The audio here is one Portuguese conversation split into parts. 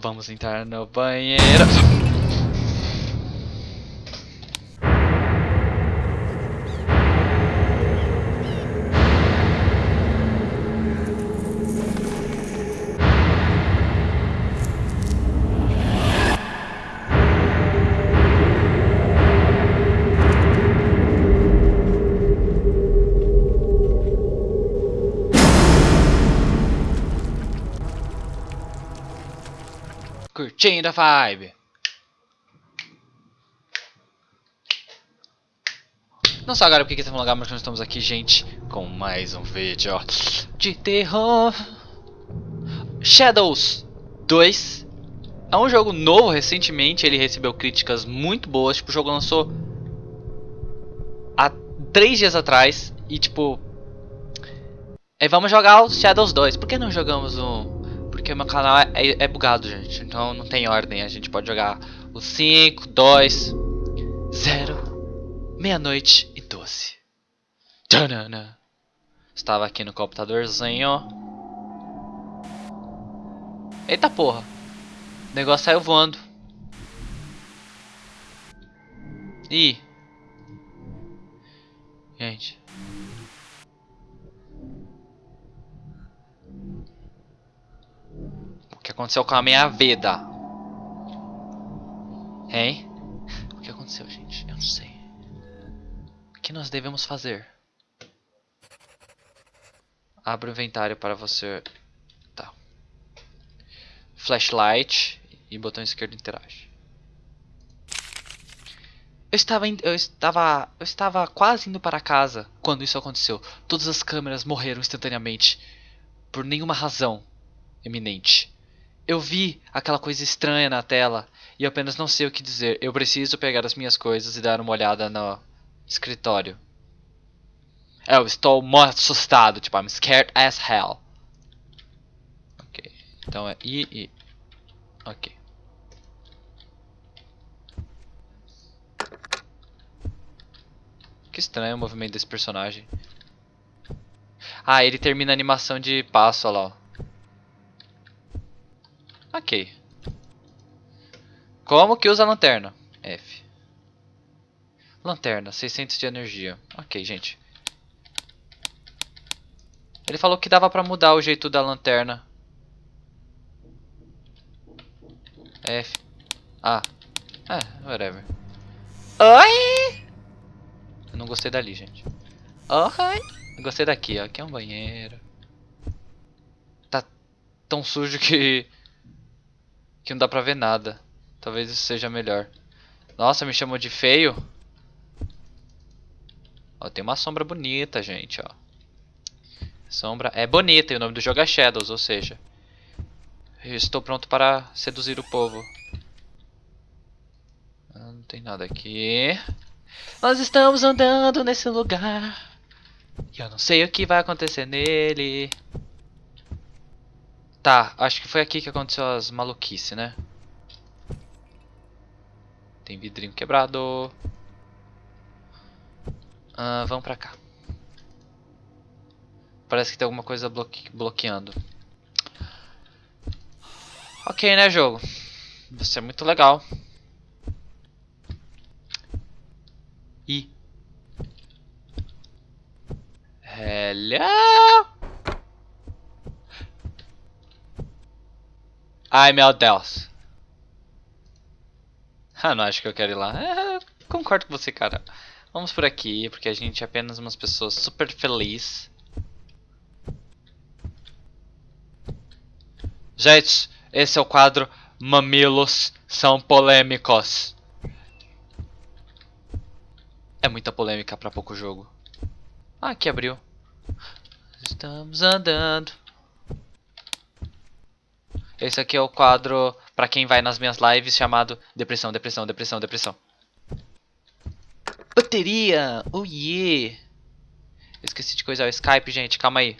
Vamos entrar no banheiro. Curtindo a vibe. Não só agora porque que estamos lugar, mas nós estamos aqui, gente, com mais um vídeo de terror. Shadows 2 é um jogo novo recentemente, ele recebeu críticas muito boas, tipo, o jogo lançou há 3 dias atrás. E tipo... É, vamos jogar o Shadows 2, por que não jogamos o porque meu canal é, é, é, bugado, gente. Então não tem ordem. A gente pode jogar o 5, 2, 0, meia-noite e 12. Tchanana. Estava aqui no computadorzinho. Eita porra. O negócio saiu voando. Ih. Gente. Que aconteceu com a minha vida? Hein? O que aconteceu, gente? Eu não sei. O que nós devemos fazer? Abra o inventário para você. Tá. Flashlight e botão esquerdo interage. Eu estava, eu estava, eu estava quase indo para casa quando isso aconteceu. Todas as câmeras morreram instantaneamente por nenhuma razão eminente. Eu vi aquela coisa estranha na tela e apenas não sei o que dizer. Eu preciso pegar as minhas coisas e dar uma olhada no escritório. Eu estou muito assustado, tipo, I'm scared as hell. Ok, então é I, I. Ok. Que estranho o movimento desse personagem. Ah, ele termina a animação de passo, olha lá. Ok. Como que usa a lanterna? F. Lanterna, 600 de energia. Ok, gente. Ele falou que dava pra mudar o jeito da lanterna. F. Ah. É, whatever. Oi! Eu não gostei dali, gente. Oi! Gostei daqui, ó. Aqui é um banheiro. Tá tão sujo que que não dá pra ver nada. Talvez isso seja melhor. Nossa, me chamou de feio. Ó, tem uma sombra bonita, gente, ó. Sombra é bonita e o nome do jogo é Shadows, ou seja... estou pronto para seduzir o povo. Ah, não tem nada aqui. Nós estamos andando nesse lugar. E eu não sei o que vai acontecer nele. Tá, acho que foi aqui que aconteceu as maluquices, né? Tem vidrinho quebrado. Ah, vamos pra cá. Parece que tem alguma coisa bloque bloqueando. Ok, né, jogo? Você é muito legal. E... Hello? Ai meu Deus. Ah, não acho que eu quero ir lá. É, concordo com você, cara. Vamos por aqui, porque a gente é apenas umas pessoas super felizes. Gente, esse é o quadro Mamilos são polêmicos. É muita polêmica para pouco jogo. Ah, aqui abriu. Estamos andando. Esse aqui é o quadro para quem vai nas minhas lives chamado Depressão, Depressão, Depressão, Depressão. Bateria! Oh yeah! Esqueci de coisar o Skype, gente. Calma aí.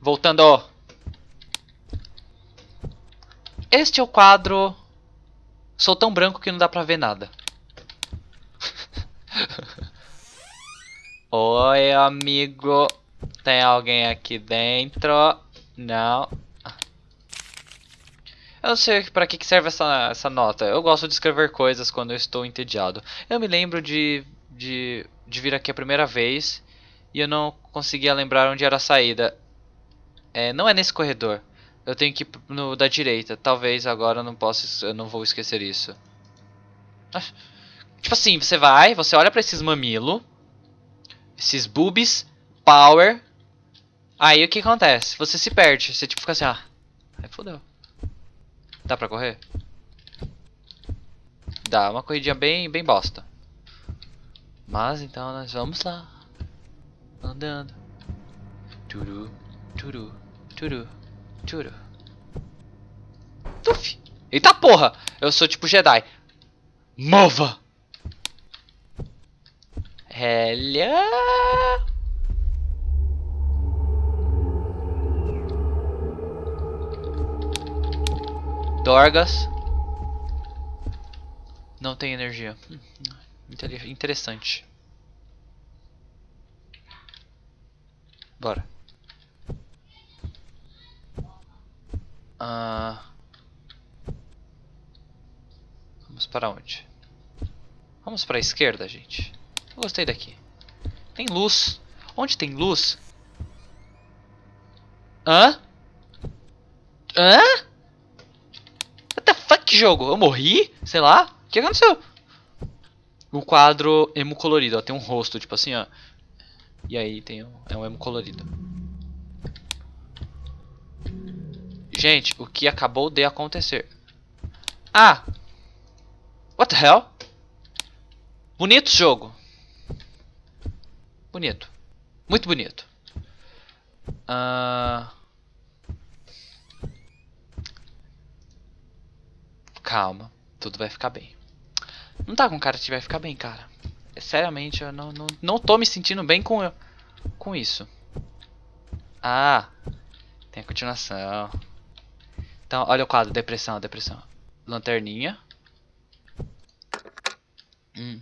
Voltando. Este é o quadro... Sou tão branco que não dá pra ver nada. Oi, amigo. Tem alguém aqui dentro? Não. Eu não sei pra que serve essa, essa nota. Eu gosto de escrever coisas quando eu estou entediado. Eu me lembro de, de, de vir aqui a primeira vez e eu não conseguia lembrar onde era a saída. É, não é nesse corredor. Eu tenho que ir no da direita. Talvez agora eu não possa, eu não vou esquecer isso. Tipo assim, você vai, você olha pra esses mamilo, esses boobies, power. Aí o que acontece? Você se perde, você tipo fica assim, ah, aí fodeu. Dá pra correr? Dá, uma corridinha bem, bem bosta. Mas então nós vamos lá. Andando. Turu, turu, turu, turu. Tuf! Eita porra! Eu sou tipo Jedi. Mova! Hello! Dorgas. Não tem energia. Interessante. Bora. Ah, vamos para onde? Vamos para a esquerda, gente. Eu gostei daqui. Tem luz. Onde tem luz? Hã? Hã? Que jogo? Eu morri? Sei lá. O que aconteceu? O quadro emo colorido, ó. Tem um rosto, tipo assim, ó. E aí tem um, é um emo colorido. Gente, o que acabou de acontecer? Ah! What the hell? Bonito jogo. Bonito. Muito bonito. Ah... Uh... Calma, tudo vai ficar bem. Não tá com cara que vai ficar bem, cara. Seriamente, eu não, não, não tô me sentindo bem com, com isso. Ah, tem a continuação. Então, olha o quadro, depressão, depressão. Lanterninha. Hum.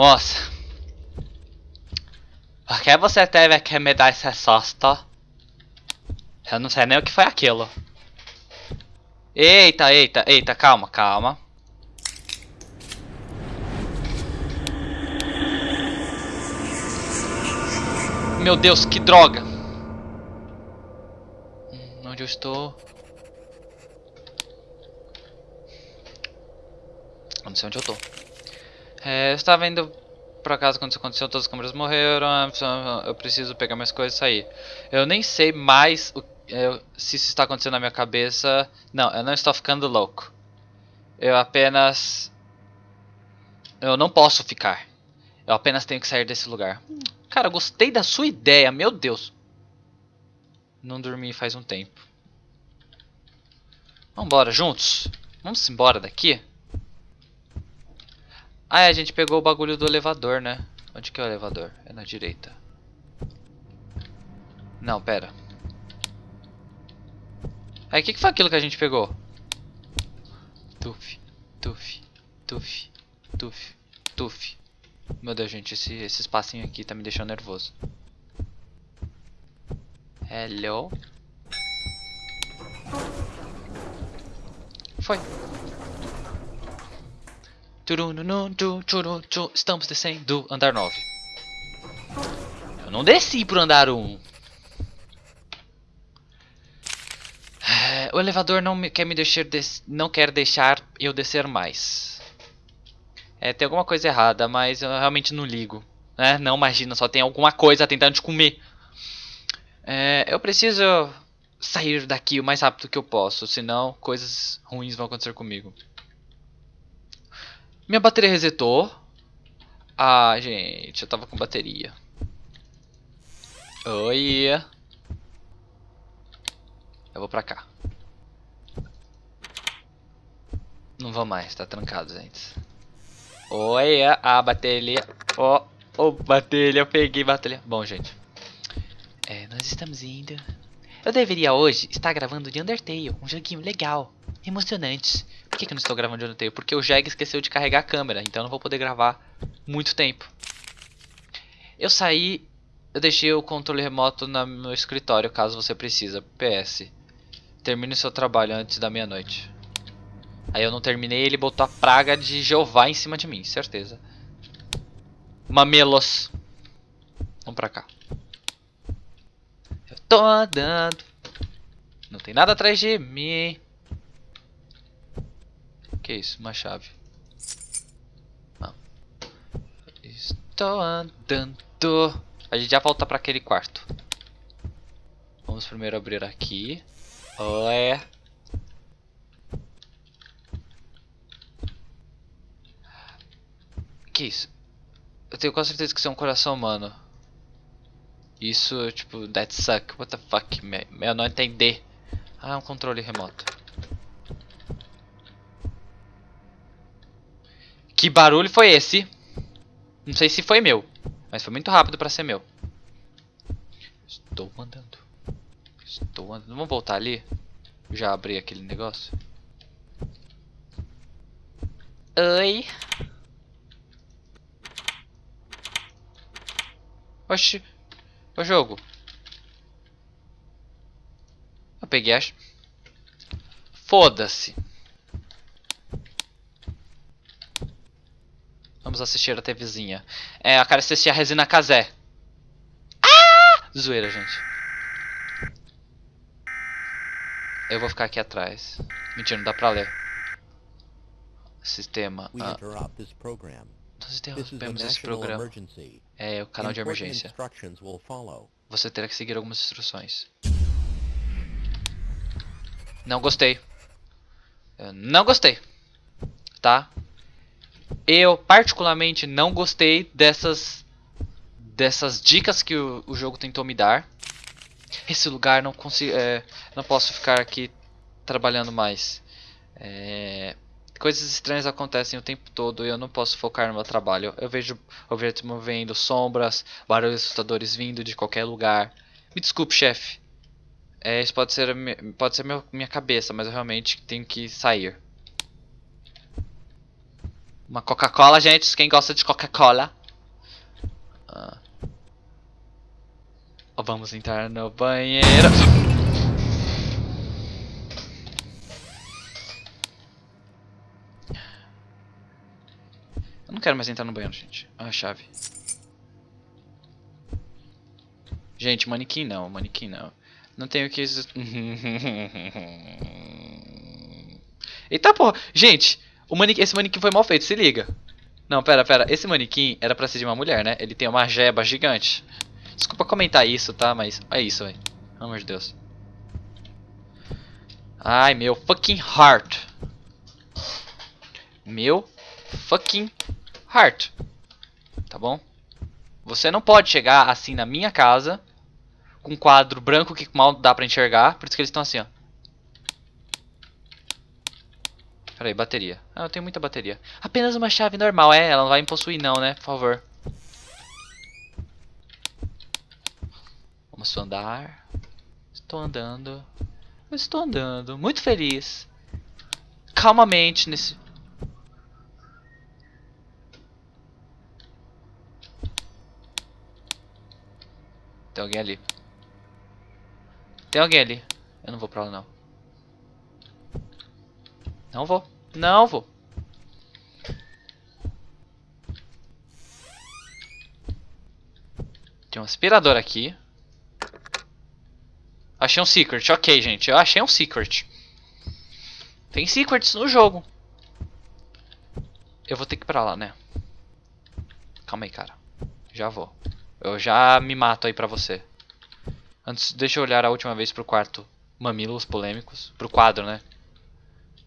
Moça. Por que você teve que me dar esse susto? Eu não sei nem o que foi aquilo. Eita, eita, eita, calma, calma. Meu Deus, que droga. Hum, onde eu estou? não sei onde eu estou. É, eu estava indo por acaso quando isso aconteceu, todas as câmeras morreram, eu preciso pegar minhas coisas e sair. Eu nem sei mais o, eu, se isso está acontecendo na minha cabeça. Não, eu não estou ficando louco. Eu apenas... Eu não posso ficar. Eu apenas tenho que sair desse lugar. Cara, gostei da sua ideia, meu Deus. Não dormi faz um tempo. Vambora, juntos. Vamos embora daqui? Ah, é, a gente pegou o bagulho do elevador, né? Onde que é o elevador? É na direita. Não, pera. Aí, o que, que foi aquilo que a gente pegou? Tuf, tuf, tuf, tuf, tuf. Meu Deus, gente, esse, esse espacinho aqui tá me deixando nervoso. Hello? Foi. Estamos descendo andar 9. Eu não desci pro andar 1. É, o elevador não me, quer me deixar não quer deixar eu descer mais. É, tem alguma coisa errada, mas eu realmente não ligo. Né? Não imagina, só tem alguma coisa tentando te comer. É, eu preciso sair daqui o mais rápido que eu posso, senão coisas ruins vão acontecer comigo. Minha bateria resetou. Ah, gente, eu tava com bateria. Oi. Eu vou pra cá. Não vou mais, tá trancado, gente. Oi, a bateria. Ó, oh, oh, bateria, eu peguei bateria. Bom, gente. É, nós estamos indo. Eu deveria hoje estar gravando de Undertale, um joguinho legal, emocionante. Por que, que eu não estou gravando de Undertale? Porque o Jeg esqueceu de carregar a câmera, então eu não vou poder gravar muito tempo. Eu saí, eu deixei o controle remoto no meu escritório, caso você precisa. PS. Termine seu trabalho antes da meia-noite. Aí eu não terminei, ele botou a praga de Jeová em cima de mim, certeza. Mamelos. Vamos pra cá. Eu tô andando. Não tem nada atrás de mim. Que isso? Uma chave. Não. Estou andando. A gente já volta pra aquele quarto. Vamos primeiro abrir aqui. Olé. Que isso? Eu tenho quase certeza que isso é um coração humano. Isso, tipo, that suck. What the fuck? Me- Eu não entendi. Ah, é um controle remoto. Que barulho foi esse? Não sei se foi meu, mas foi muito rápido pra ser meu. Estou andando. Estou andando. Vamos voltar ali? Já abri aquele negócio. Oi. Oxi. O jogo. Eu peguei a... Foda-se. Vamos assistir a TVzinha. É, eu quero assistir a Resina Casé. Ah! Zoeira, gente. Eu vou ficar aqui atrás. Mentira, não dá pra ler. Sistema. Ah, nós interrompemos esse programa. É o canal de emergência. Você terá que seguir algumas instruções. Não gostei. Eu não gostei. Tá? Eu particularmente não gostei dessas dessas dicas que o, o jogo tentou me dar. Esse lugar não consigo, é, não posso ficar aqui trabalhando mais. É, coisas estranhas acontecem o tempo todo e eu não posso focar no meu trabalho. Eu vejo objetos movendo, sombras, barulhos assustadores vindo de qualquer lugar. Me desculpe, chefe. É, isso pode ser, pode ser minha cabeça, mas eu realmente tenho que sair. Uma Coca-Cola, gente. Quem gosta de Coca-Cola? Ah. Vamos entrar no banheiro. Eu não quero mais entrar no banheiro, gente. Ah, a chave. Gente, manequim não, manequim não. Não tenho que. Eita porra! Gente, o manequim, esse manequim foi mal feito, se liga. Não, pera, pera. Esse manequim era pra ser de uma mulher, né? Ele tem uma jeba gigante. Desculpa comentar isso, tá? Mas é isso, velho. Pelo amor de Deus. Ai, meu fucking heart. Meu fucking heart. Tá bom? Você não pode chegar assim na minha casa com um quadro branco que mal dá pra enxergar. Por isso que eles estão assim, ó. Peraí, bateria. Ah, eu tenho muita bateria. Apenas uma chave normal, é? Ela não vai me possuir não, né? Por favor. Vamos andar. Estou andando. Estou andando. Muito feliz. Calmamente nesse... Tem alguém ali. Tem alguém ali. Eu não vou pra lá não. Não vou. Não vou. Tem um aspirador aqui. Achei um secret. Ok, gente. Eu achei um secret. Tem secrets no jogo. Eu vou ter que ir pra lá, né? Calma aí, cara. Já vou. Eu já me mato aí pra você. Antes, deixa eu olhar a última vez pro quarto. Mamilos polêmicos. Pro quadro, né?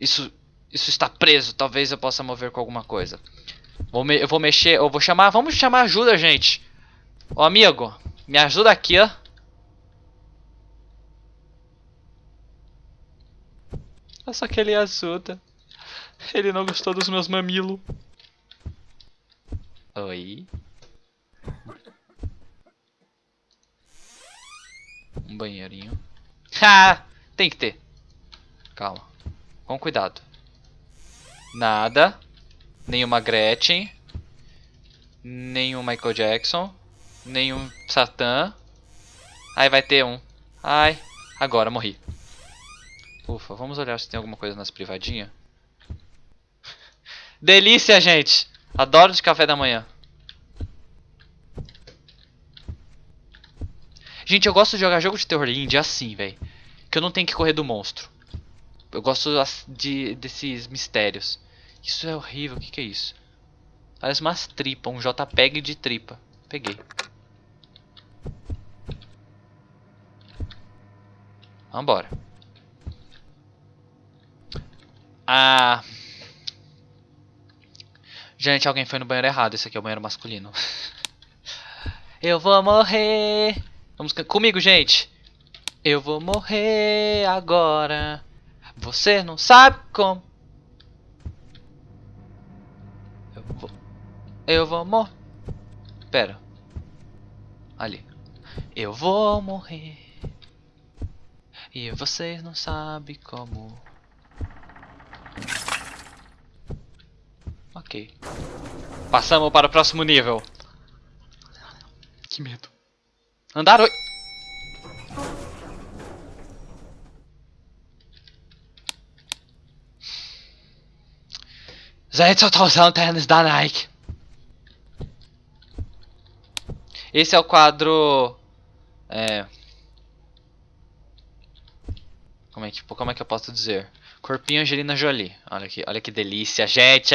Isso, isso está preso. Talvez eu possa mover com alguma coisa. Vou me- eu vou mexer, eu vou chamar. Vamos chamar ajuda, gente. Ô amigo, me ajuda aqui, ó. É só que ele ajuda. Ele não gostou dos meus mamilos. Oi. Um banheirinho. Ha! Tem que ter. Calma. Com cuidado. Nada. Nenhuma Gretchen. Nenhum Michael Jackson. Nenhum Satã. Aí vai ter um. Ai, agora morri. Ufa, vamos olhar se tem alguma coisa nas privadinhas. Delícia, gente! Adoro de café da manhã. Gente, eu gosto de jogar jogo de terror indie assim, velho. Que eu não tenho que correr do monstro. Eu gosto de, desses mistérios. Isso é horrível, o que, que é isso? Parece umas tripas, um JPEG de tripa. Peguei. Vambora. Ah. Gente, alguém foi no banheiro errado. Esse aqui é o banheiro masculino. Eu vou morrer. Vamos comigo, gente. Eu vou morrer agora. Você não sabe como. Eu vou. Eu vou morrer. Pera. Ali. Eu vou morrer. E vocês não sabem como. Ok. Passamos para o próximo nível. Que medo. Andar oi. Gente, eu tô usando tênis da Nike. Esse é o quadro... É... Como é que, como é que eu posso dizer? Corpinho Angelina Jolie. Olha aqui, olha que delícia, gente.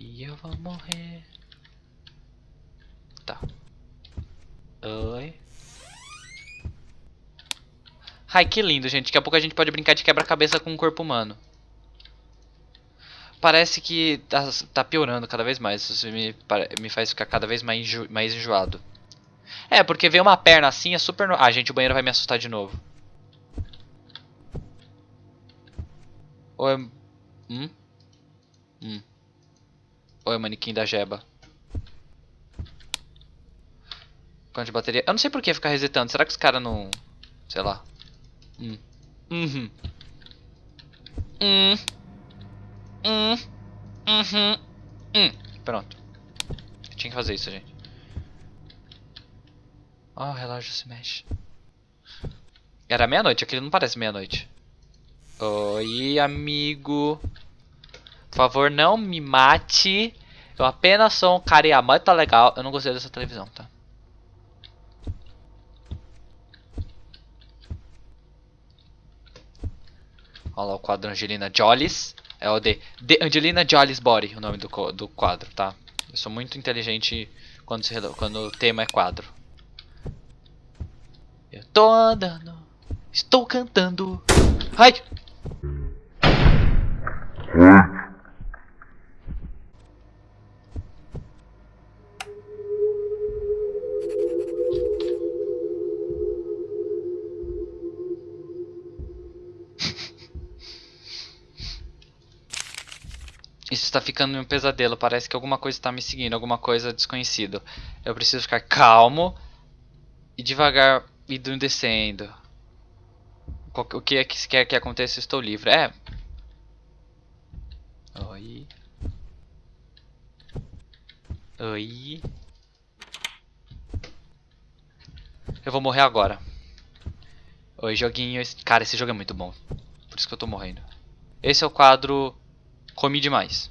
E eu vou morrer. Tá. Oi. Ai, que lindo, gente. Daqui a pouco a gente pode brincar de quebra-cabeça com um corpo humano. Parece que tá, tá piorando cada vez mais. Isso me, me faz ficar cada vez mais, enjo, mais enjoado. É, porque ver uma perna assim é super... Ah, gente, o banheiro vai me assustar de novo. Ou é... Hum? Hum. É manequim da Jeba? Quanto de bateria? Eu não sei por que ficar resetando. Será que os caras não... Sei lá. Hum. Uhum. Hum. Hum. Uhum. Hum. Pronto. Tinha que fazer isso, gente. Oh, o relógio se mexe. Era meia-noite, aquele não parece meia-noite. Oi, amigo. Por favor, não me mate. Eu apenas sou um cara muito tá legal. Eu não gostei dessa televisão, tá? Olha lá o quadro Angelina Jollies. É o The Angelina Jollies Body, o nome do, do quadro, tá? Eu sou muito inteligente quando, se, quando o tema é quadro. Eu tô andando, estou cantando. Ai! Está ficando um pesadelo. Parece que alguma coisa está me seguindo, alguma coisa desconhecida. Eu preciso ficar calmo e devagar indo descendo. O que é que quer que aconteça, estou livre. É. Oi. Oi. Eu vou morrer agora. Oi, joguinho. Cara, esse jogo é muito bom. Por isso que eu tô morrendo. Esse é o quadro Comi demais.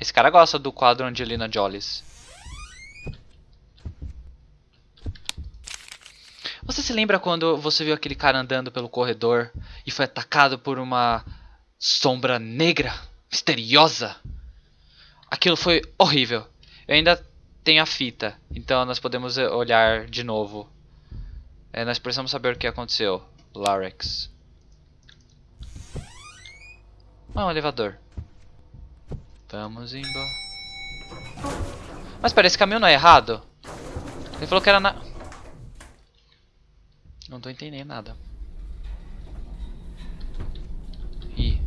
Esse cara gosta do quadro Angelina Jollies. Você se lembra quando você viu aquele cara andando pelo corredor e foi atacado por uma sombra negra, misteriosa? Aquilo foi horrível. Eu ainda tenho a fita, então nós podemos olhar de novo. É, nós precisamos saber o que aconteceu. Larex. Ah, um elevador. Vamos embora. Mas pera, esse caminho não é errado? Ele falou que era na... Não tô entendendo nada. Ih.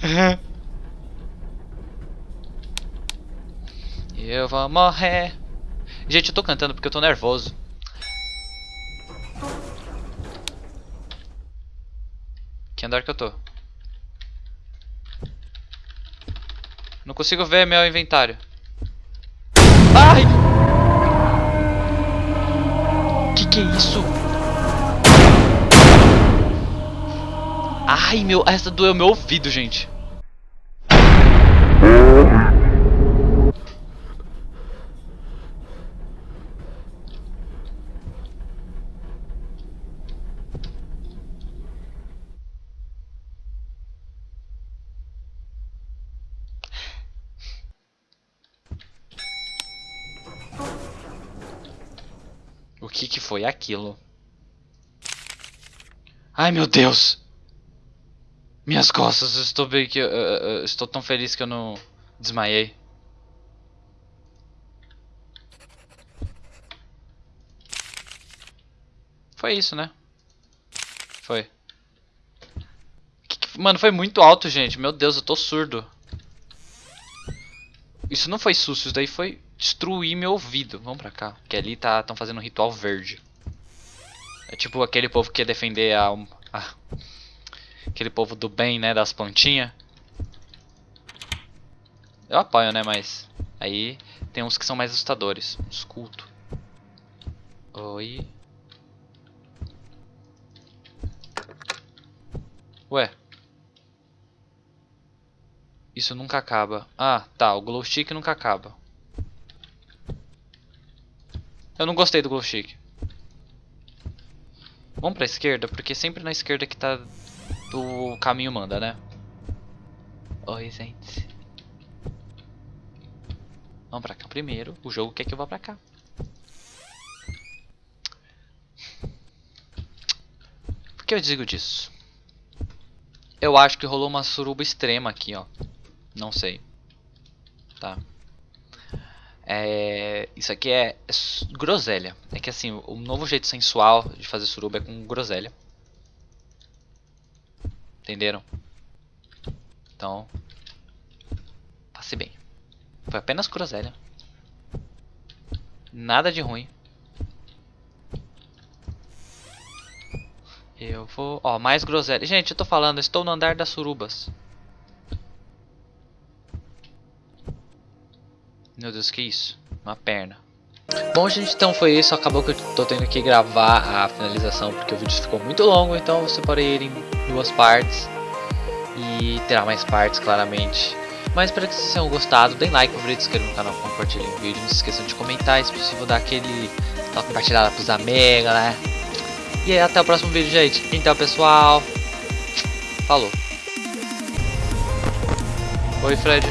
Eu vou morrer. Gente, eu tô cantando porque eu tô nervoso. Que andar que eu tô? Não consigo ver meu inventário. Ai! Que que é isso? Ai, meu, essa doeu meu ouvido, gente. O que que foi aquilo? Ai, meu Deus! Minhas costas, estou bem que estou tão feliz que eu não desmaiei. Foi isso, né? Foi. Mano, foi muito alto, gente. Meu Deus, eu tô surdo. Isso não foi susto, isso daí foi destruir meu ouvido. Vamos pra cá. Que ali tá tão fazendo um ritual verde. É tipo aquele povo que quer defender a, a- aquele povo do bem, né, das plantinhas. Eu apoio, né, mas aí tem uns que são mais assustadores, uns cultos. Oi. Ué. Isso nunca acaba. Ah, tá, o glow stick nunca acaba. Eu não gostei do glow stick. Vamos pra esquerda, porque sempre na esquerda que tá o caminho manda, né? Oi, gente. Vamos pra cá primeiro. O jogo quer que eu vá pra cá. Por que eu digo disso? Eu acho que rolou uma suruba extrema aqui, ó. Não sei. Tá. É, isso aqui é, é groselha. É que assim, o novo jeito sensual de fazer suruba é com groselha. Entenderam? Então, passe bem. Foi apenas groselha. Nada de ruim. Eu vou... Ó, mais groselha. Gente, eu tô falando, estou no andar das surubas. Meu Deus, que isso? Uma perna. Bom, gente, então foi isso. Acabou que eu tô tendo que gravar a finalização porque o vídeo ficou muito longo. Então eu separei ele em duas partes. E terá mais partes, claramente. Mas espero que vocês tenham gostado. Deem like, favorito, se inscrevam no canal, compartilhem o vídeo. Não se esqueçam de comentar. Se possível, dar aquele, aquela compartilhada pros amigos, né? E até o próximo vídeo, gente. Então, pessoal. Falou. Oi, Fred.